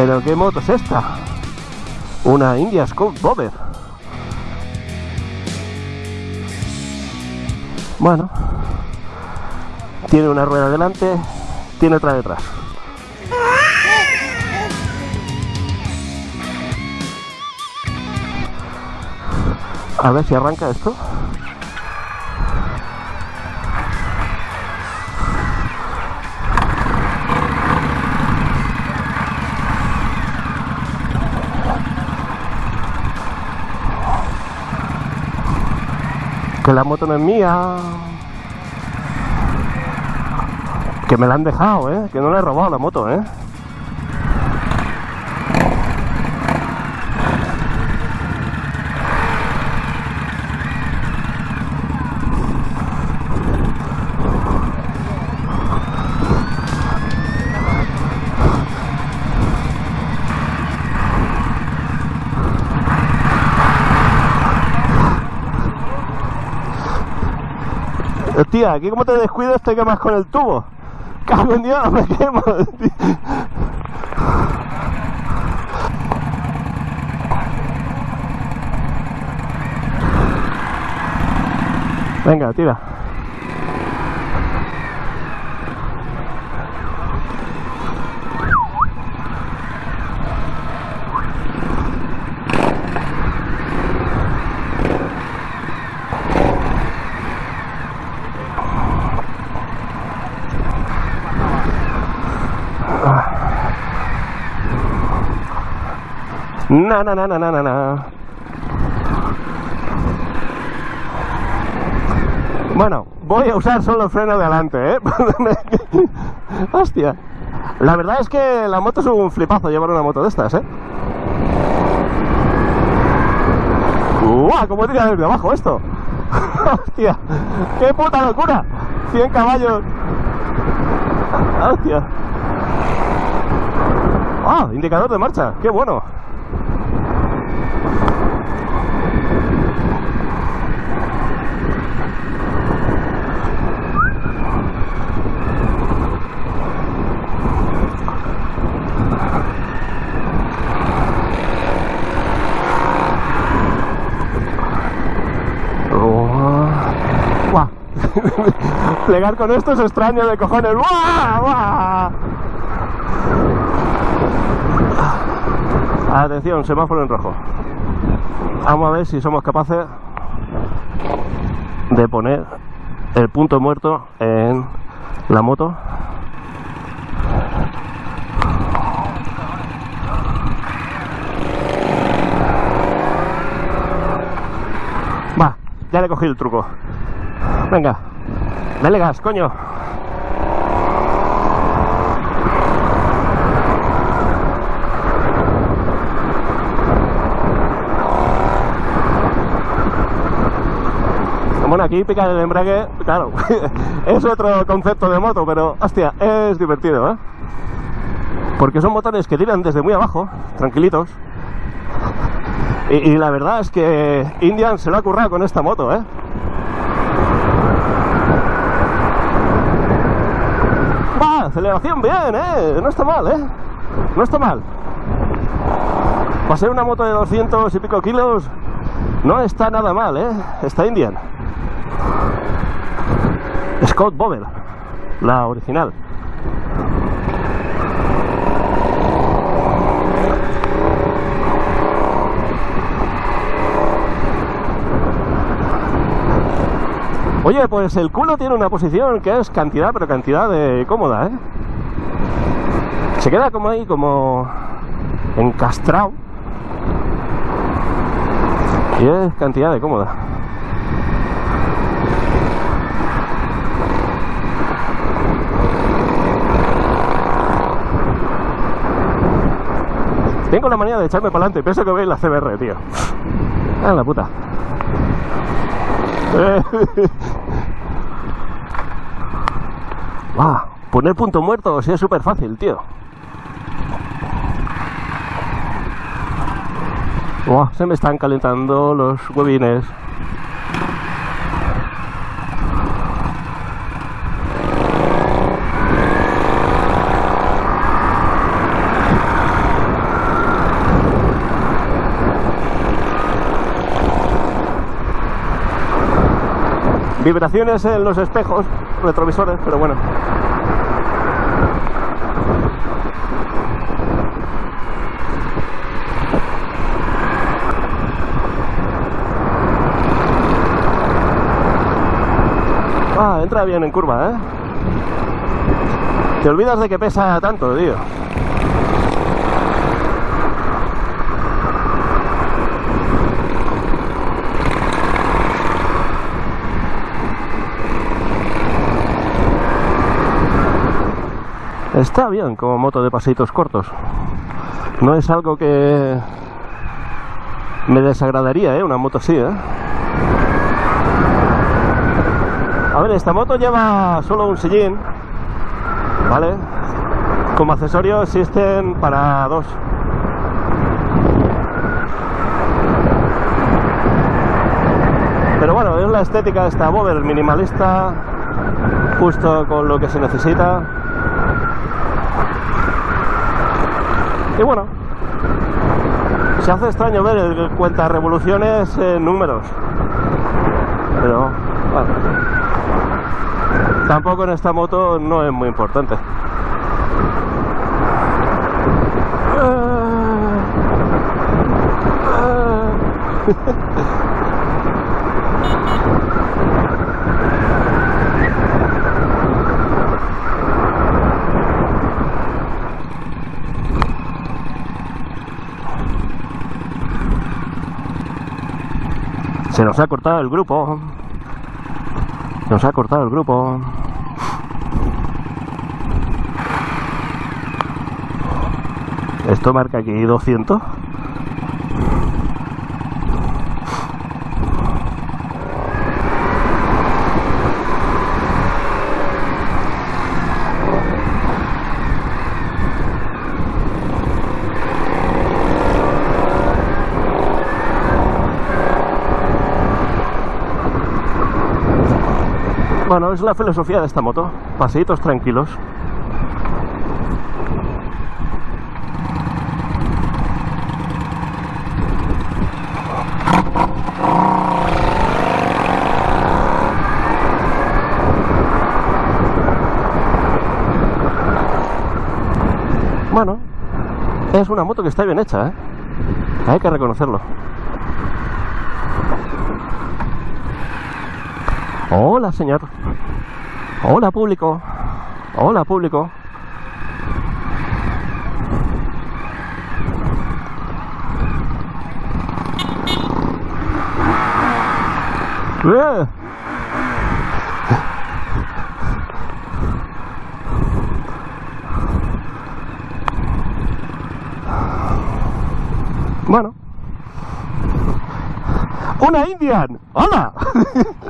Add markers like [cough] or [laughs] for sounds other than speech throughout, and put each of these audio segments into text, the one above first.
Pero ¿qué moto es esta? Una India Scout Bobber. Bueno, tiene una rueda delante, tiene otra detrás. A ver si arranca esto. Que la moto no es mía. Que me la han dejado, ¿eh? Que no le he robado la moto, ¿eh? Tía, aquí como te descuidas te quemas con el tubo. Cago en Dios, me quemo. tío. Venga, tira. Na na na na na na. Bueno, voy a usar solo el freno de adelante, ¿eh? [laughs] Hostia. La verdad es que la moto es un flipazo llevar una moto de estas, ¿eh? ¡Guau! ¿Cómo tira desde abajo esto? [laughs] ¡Hostia! ¡Qué puta locura! 100 caballos. ¡Hostia! ¡Ah! Indicador de marcha. ¡Qué bueno! [laughs] Plegar con esto es extraño de cojones. ¡Guau! ¡Guau! Atención, semáforo en rojo. Vamos a ver si somos capaces de poner el punto muerto en la moto. Va, ya le cogí el truco. Venga, dale gas, coño. Bueno, aquí picar el embrague, claro, [laughs] es otro concepto de moto, pero hostia, es divertido, ¿eh? Porque son motores que tiran desde muy abajo, tranquilitos. Y, y la verdad es que Indian se lo ha currado con esta moto, ¿eh? Va, bien, ¿eh? No está mal, ¿eh? No está mal. Para ser una moto de 200 y pico kilos, no está nada mal, ¿eh? Está Indian. Scott Bobel, la original. Oye, pues el culo tiene una posición que es cantidad, pero cantidad de cómoda, ¿eh? Se queda como ahí, como encastrado. Y es cantidad de cómoda. Tengo la manía de echarme para adelante, pienso que veis la CBR, tío. Ah, la puta. [laughs] Poner punto muerto, o es súper fácil, tío. Se me están calentando los huevines. Vibraciones en los espejos, retrovisores, pero bueno. Ah, entra bien en curva, ¿eh? Te olvidas de que pesa tanto, tío. Está bien como moto de paseitos cortos. No es algo que me desagradaría, ¿eh? Una moto así, ¿eh? Esta moto lleva solo un sillín, ¿vale? Como accesorio existen para dos. Pero bueno, es la estética de esta Bover minimalista, justo con lo que se necesita. Y bueno, se hace extraño ver el cuenta revoluciones en números. Pero bueno, tampoco en esta moto no es muy importante. Se nos ha cortado el grupo. Nos ha cortado el grupo. Esto marca aquí 200. Bueno, es la filosofía de esta moto. Paseitos tranquilos. Bueno, es una moto que está bien hecha, ¿eh? Hay que reconocerlo. Hola, señor. Hola, público. Hola, público. ¡Eh! Bueno. ¡Una Indian! ¡Hola! [laughs]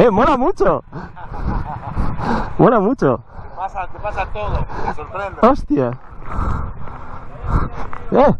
¡Eh, mola mucho! Mola mucho. Te pasa, te pasa todo, te sorprende. ¡Hostia! ¡Eh!